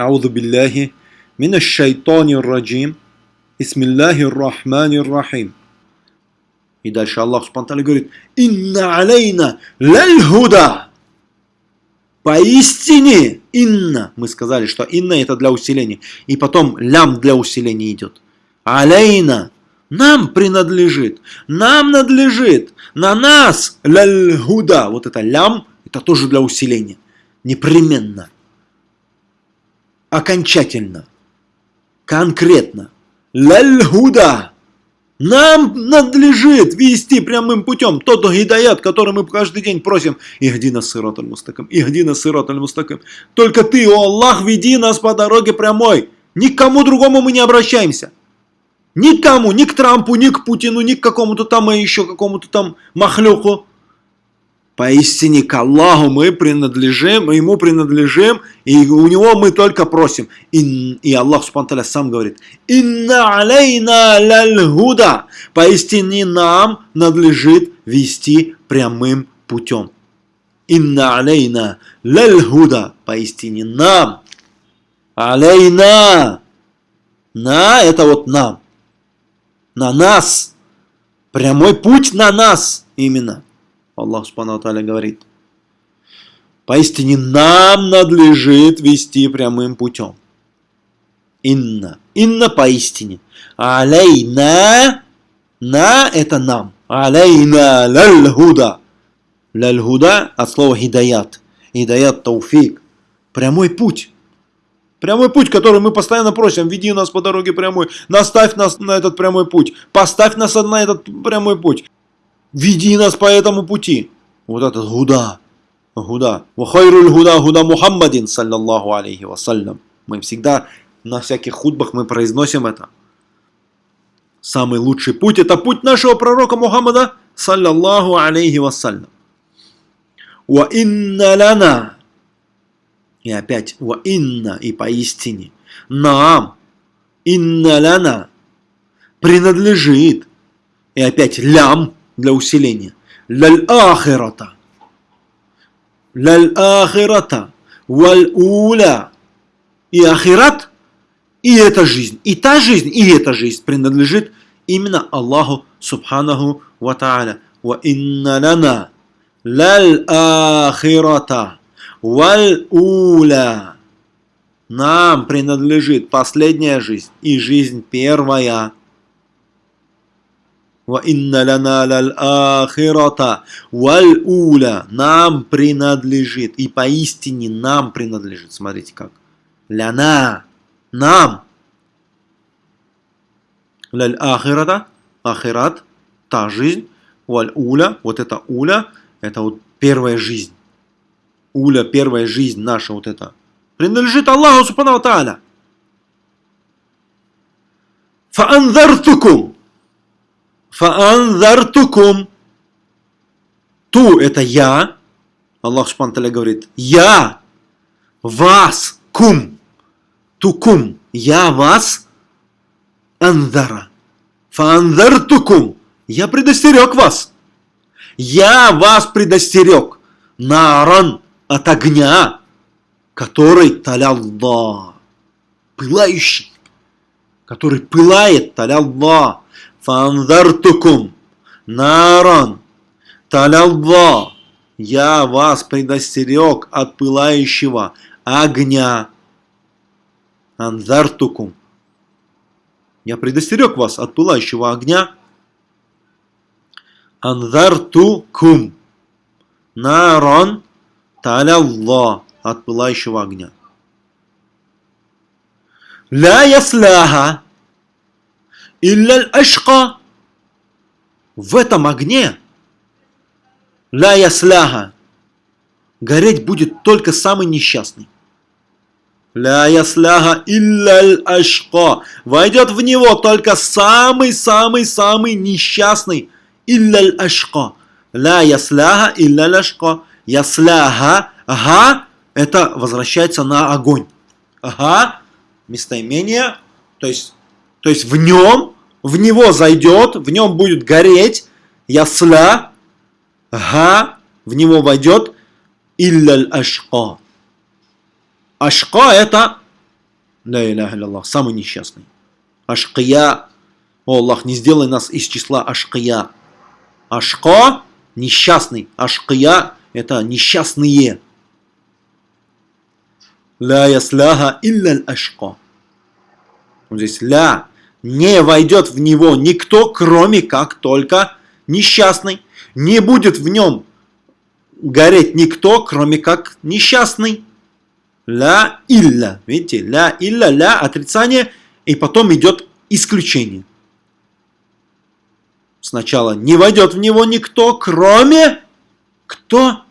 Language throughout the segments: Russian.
Ауду биллахи минаш шайтанир раджим. Исмиллахир рахманир рахим. И дальше Аллах Субтитры говорит, «Инна алейна ляль-худа». Поистине, инна, мы сказали, что инна это для усиления. И потом лям для усиления идет. Алейна, нам принадлежит, нам надлежит, на нас ляль-худа. Вот это лям, это тоже для усиления. Непременно. Окончательно. Конкретно. Ляль-худа. Нам надлежит вести прямым путем тот гидаят, который мы каждый день просим. Ихди нас сирот аль-мустаким, ихди нас сирот аль-мустаким. Только ты, о Аллах, веди нас по дороге прямой. Никому другому мы не обращаемся. Никому, ни к Трампу, ни к Путину, ни к какому-то там, и еще какому-то там махлюку. Поистине к Аллаху мы принадлежим, ему принадлежим, и у него мы только просим. И, и Аллах Субтитры сам говорит, «Инна алейна ляльгуда». Поистине нам надлежит вести прямым путем. «Инна алейна ляльгуда». Поистине нам. Алейна. На это вот нам. На нас. Прямой путь на нас именно. Аллах Субхану Аталя говорит, поистине нам надлежит вести прямым путем. Инна. Инна поистине. Алейна. На это нам. Алейна лаль-худа. Лаль-худа от слова хидаят. Хидаят тауфик. Прямой путь. Прямой путь, который мы постоянно просим, веди нас по дороге прямой, наставь нас на этот прямой путь, поставь нас на этот прямой путь. Веди нас по этому пути. Вот этот гуда. Гуда. Вахайруль гуда гуда Мухаммадин, саллаллаху алейхи вассалям. Мы всегда на всяких худбах мы произносим это. Самый лучший путь это путь нашего пророка Мухаммада, саллаллаху алейхи вассалям. Ва инна лана. И опять, ва инна, и поистине. Нам, инна лана, принадлежит. И опять лям, для усиления. Лаль-ахирата. Лаль-ахирата. Валь-уля. И ахират, и эта жизнь, и та жизнь, и эта жизнь принадлежит именно Аллаху Субханаху Ва Та'аля. Ва инна лана лаль-ахирата. Валь-уля. Нам принадлежит последняя жизнь и жизнь первая. Лаль ахирата валь уля. Нам принадлежит. И поистине нам принадлежит. Смотрите как. Ляна. Нам. Лаль ахирата. Ахират. Та жизнь. Валь уля. Вот это уля. Это вот первая жизнь. Уля, первая жизнь наша вот это. Принадлежит Аллаху Субхану Тааля. Фаанзартукум. Фаанзартукум. Ту – это я. Аллах Субхану говорит, я вас, кум, тукум, я вас, анзара. Фаанзартукум. Я предостерег вас. Я вас предостерег. Наран от огня, который талялла, пылающий, который пылает талялла. Фанзартукум наран талялла. Я вас предостерег от пылающего огня. Анзартукум. Я предостерег вас от пылающего огня. Анзартукум. Наран талялла. От пылающего огня. Ля ясляха Илляль ашка. В этом огне ля ясляха. Гореть будет только самый несчастный. Ля ясляха илляль ашка. Войдет в него только самый-самый-самый несчастный. Илляль ашка. Ля ясляха илляль ашка. Ясляха. Ага. Это возвращается на огонь. Ага. Местоимение. То есть то есть в нем, в него зайдет, в нем будет гореть, ясля, га, в него войдет, илляль ашка. Ашка это иляха Аллах, самый несчастный. Ашкия. О, Аллах, не сделай нас из числа ашкия. Ашко – несчастный. Ашкия – это несчастные. Ля ясляха илля ашко. Вот здесь ля. Не войдет в него никто, кроме как только несчастный. Не будет в нем гореть никто, кроме как несчастный. Ля илля. Видите, ля илля, ля отрицание, и потом идет исключение. Сначала не войдет в него никто, кроме кто?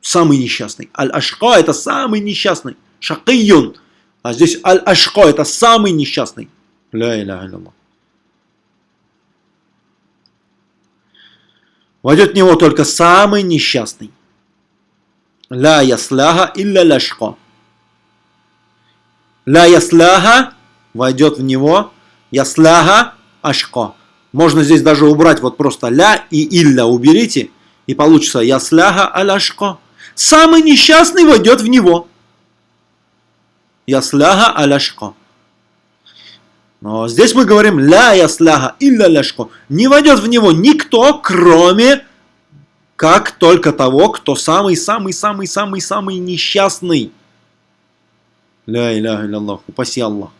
Самый несчастный. Аль-Ашка это самый несчастный. Шакийюн. А здесь Аль-Ашка это самый несчастный. Ля иля илля Войдет в него только самый несчастный. Ля ясляха илля ляшко. Ля ясляха войдет в него. Ясляха ашко. Можно здесь даже убрать вот просто ля и илля уберите. И получится ясляха аляшко. Самый несчастный войдет в него. Ясляха аляшко. Но здесь мы говорим ля ясляха илля ляшко. Не войдет в него никто, кроме как только того, кто самый-самый-самый-самый-самый несчастный. Ля иляха Аллах, упаси Аллах.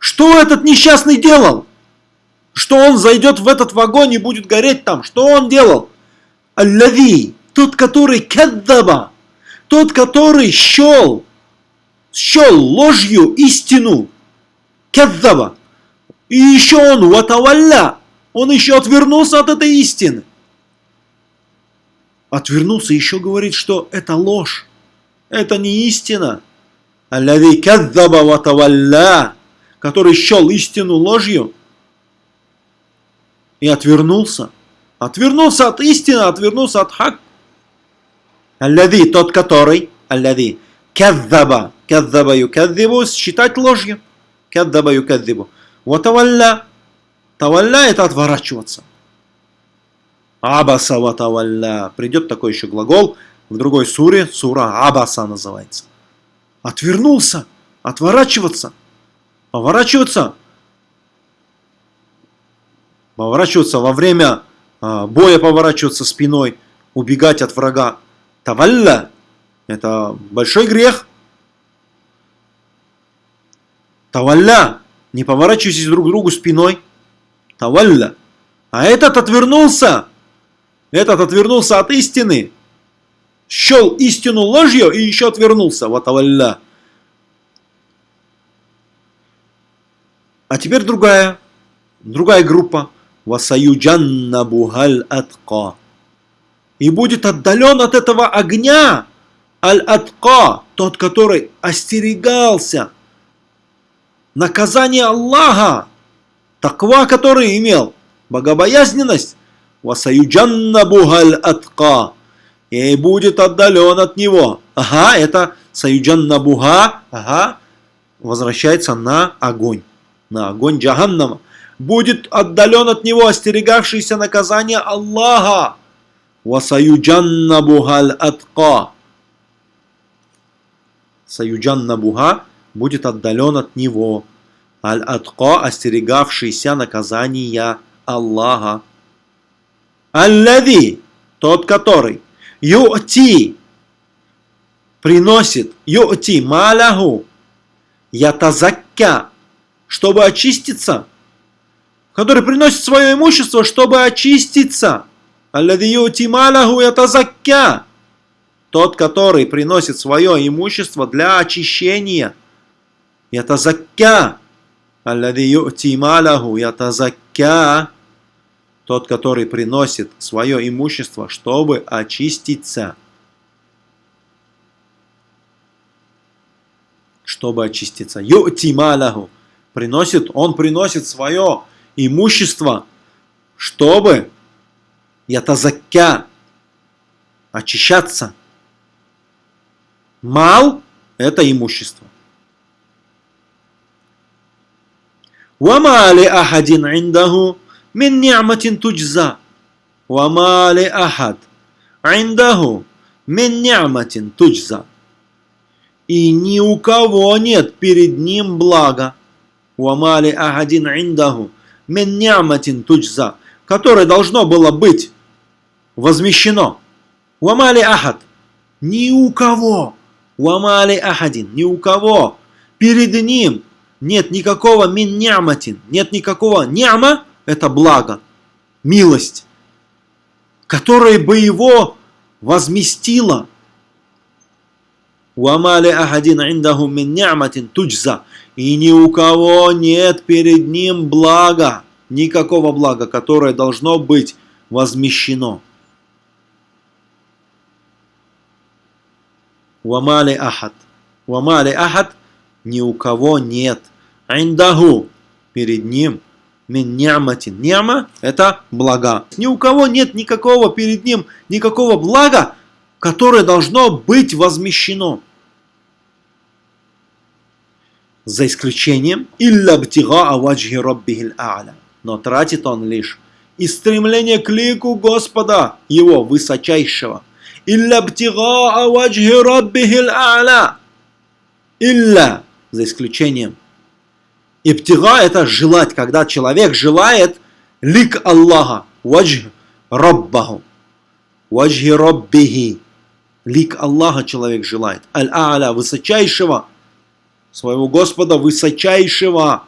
Что этот несчастный делал? Что он зайдет в этот вагон и будет гореть там? Что он делал? Аллави, тот, который каддаба, тот, который щел, щел ложью истину. Каддаба. И еще он, ватавалля, он еще отвернулся от этой истины. Отвернулся, еще говорит, что это ложь. Это не истина. Аллави каддаба ватавалля, который счел истину ложью и отвернулся. Отвернулся от истины, отвернулся от хак. Аллави, тот который, аллави, каддаба, каддаба юкаддибу, считать ложью. Каддаба юкаддибу. Ватавалля, тавалля это отворачиваться. Абаса ватавалля. Придет такой еще глагол в другой суре, сура Абаса называется. Отвернулся, отворачиваться, поворачиваться. Поворачиваться во время а, боя, поворачиваться спиной, убегать от врага. Тавалля – это большой грех. Тавалля – не поворачивайтесь друг к другу спиной. Тавалля. А этот отвернулся. Этот отвернулся от истины счел истину ложью и еще отвернулся. Ватавалля. А теперь другая, другая группа. Васаюджанна бухаль атка. И будет отдален от этого огня аль-атка, тот, который остерегался наказание Аллаха, таква, который имел, богобоязненность, атка и будет отдален от него. Ага, это Саюджан Набуга, ага, возвращается на огонь, на огонь Джаханнама. Будет отдален от него остерегавшийся наказания Аллаха. Васаюджан Набухаль Атка. Саюджан Набуга будет отдален от него. Аль-Атка, остерегавшийся наказания Аллаха. Аллави, тот который ю'ти приносит ю'ти маляху ятазакка, чтобы очиститься, который приносит свое имущество, чтобы очиститься. Аллади ю'ти маляху ятазакка, тот, который приносит свое имущество для очищения. Ятазакка. Аллади ю'ти маляху ятазакка тот, который приносит свое имущество, чтобы очиститься. Чтобы очиститься. Ю'тималяху. Приносит, он приносит свое имущество, чтобы ятазакя очищаться. Мал – это имущество. وما لأحد عنده من نعمة تجزى وما لأحد عنده من نعمة تجزى И ни у кого нет перед ним блага. Уамали ахадин индаху мин няматин туджза, которое должно было быть возмещено. Уамали ахад. Ни у кого. Уамали ахадин. Ни у кого. Перед ним нет никакого мин няматин. Нет никакого няма. Это благо. Милость. Которая бы его возместила. Уамали ахадин индаху мин туджза. И ни у кого нет перед ним блага. Никакого блага, которое должно быть возмещено. Вамали ахад. Вамали ахад ни у кого нет. Индаху перед ним. Мин няматин. Няма это блага. Ни у кого нет никакого перед ним, никакого блага, которое должно быть возмещено. За исключением илля бтига аваджхи раббихил а'ля. Но тратит он лишь из стремления к лику Господа, его высочайшего. Илля бтига аваджхи раббихил а'ля. Илля, за исключением. И птига это желать, когда человек желает лик Аллаха, ваджх раббаху, ваджхи раббихи. Лик Аллаха человек желает. Аль-А'ля, высочайшего, своего Господа высочайшего,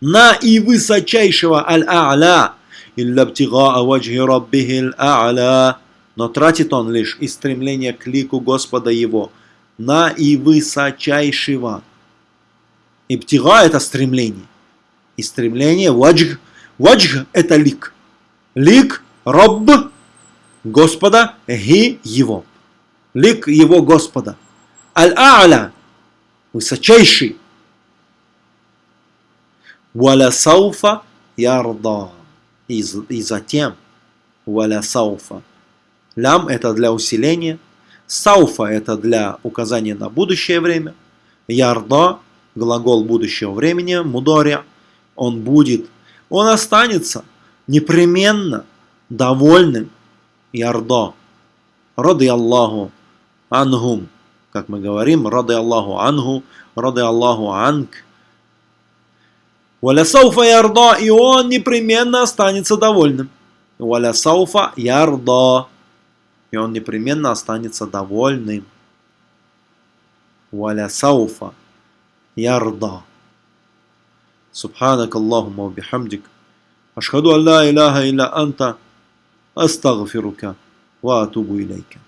на и высочайшего Аль-А'ля. Илля птига ваджхи раббихи Аль-А'ля. Но тратит он лишь из стремления к лику Господа его, на и высочайшего. Иптига это стремление. И стремление ваджг. Ваджг это лик. Лик Рабб Господа, ги его. Лик его Господа. Аль-А'ля высочайший. Валя сауфа ярда. И, и затем валя сауфа. Лям это для усиления. Сауфа это для указания на будущее время. Ярда глагол будущего времени, мудоря, он будет, он останется непременно довольным, ярдо, рады Аллаху ангум, как мы говорим, рады Аллаху ангу, рады Аллаху анг. Валя сауфа ярдо, и он непременно останется довольным. Валя сауфа ярдо, и он непременно останется довольным. Валя сауфа يرضى. سبحانك اللهم وبحمدك أشهد أن لا إله إلا أنت أستغفرك وأتوب إليك.